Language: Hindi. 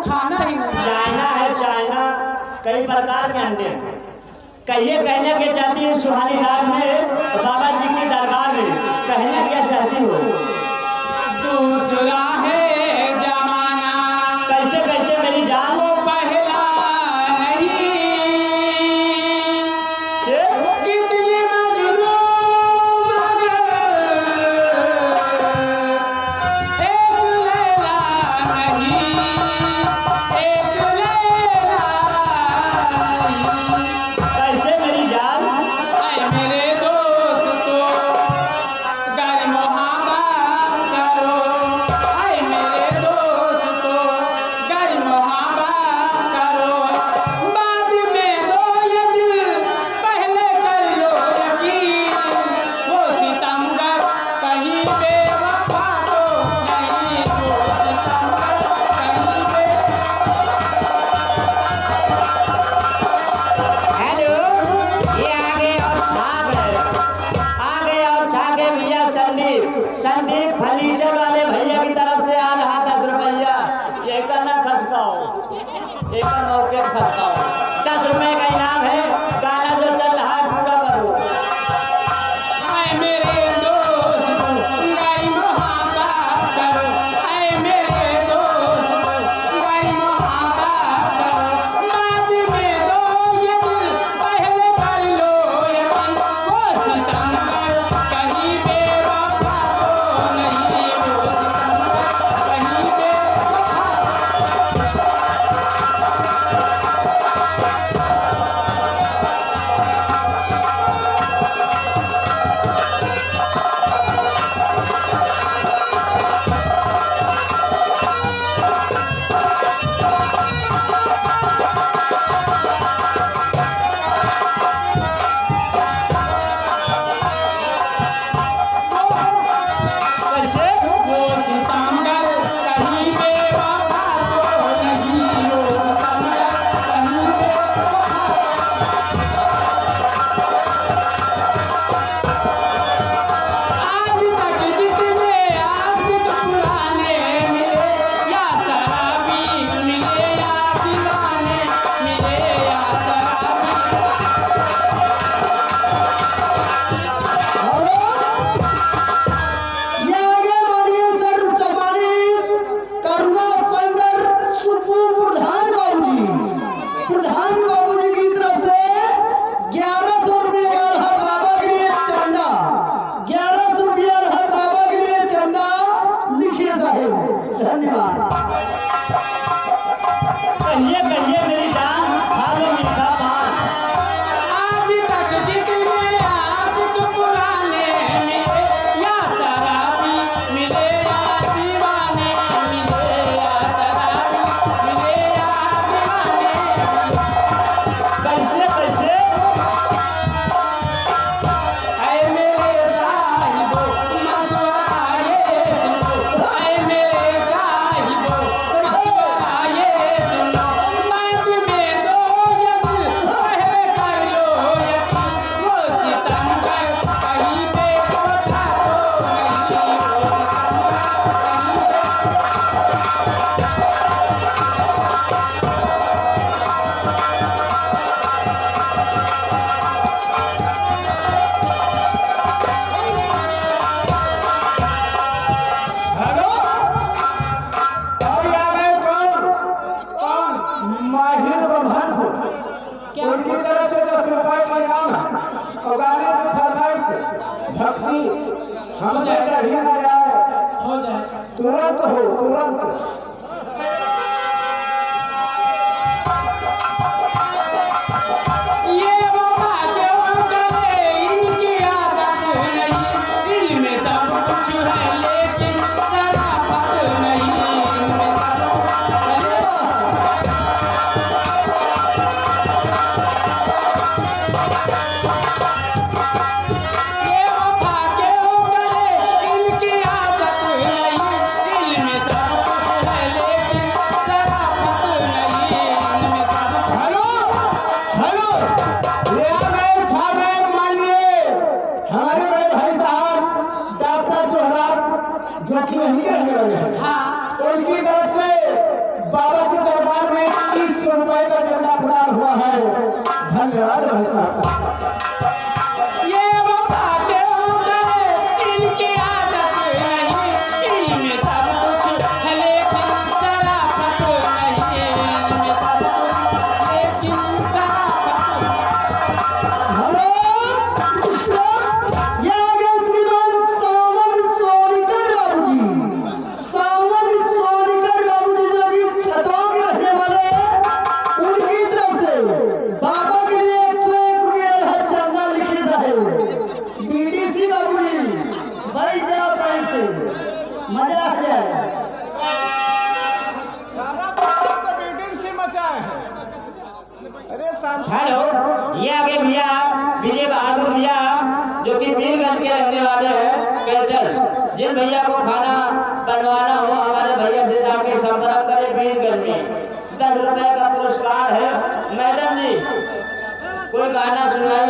खाना ही नहीं। चाइना है चाइना कई प्रकार के अंडे हैं। कहिए, कहने के चाहती है सुहानी राग में, बाबा जी के दरबार में, कहने के चाहती हो। संदीप फर्नीचर वाले भैया की तरफ़ से आ रहा दस रुपया। एक ना खसकाओ। एक मौके खसकाओ? это не गाने की फरमाइश भक्ति हम ही ना जाए। तुरंत हो तुरंत। आगे भैया, विजय बहादुर भैया, जो कि वीरगंज के रहने वाले हैं कैटर्स जिन भैया को खाना बनवाना हो, हमारे भैया से जाके संपर्क करें वीरगंज में। दस रुपए का पुरस्कार है। मैडम जी, कोई गाना सुनाइए।